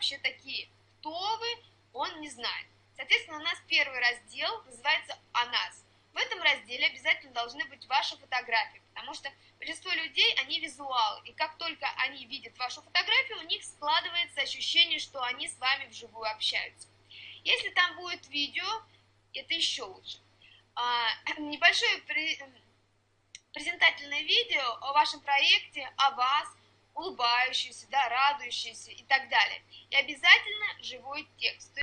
вообще такие, кто вы, он не знает. Соответственно, у нас первый раздел называется «О нас». В этом разделе обязательно должны быть ваши фотографии, потому что большинство людей, они визуалы, и как только они видят вашу фотографию, у них складывается ощущение, что они с вами вживую общаются. Если там будет видео, это еще лучше. А, небольшое презентательное видео о вашем проекте, о вас, улыбающийся, да, радующийся и так далее. И обязательно живой текст.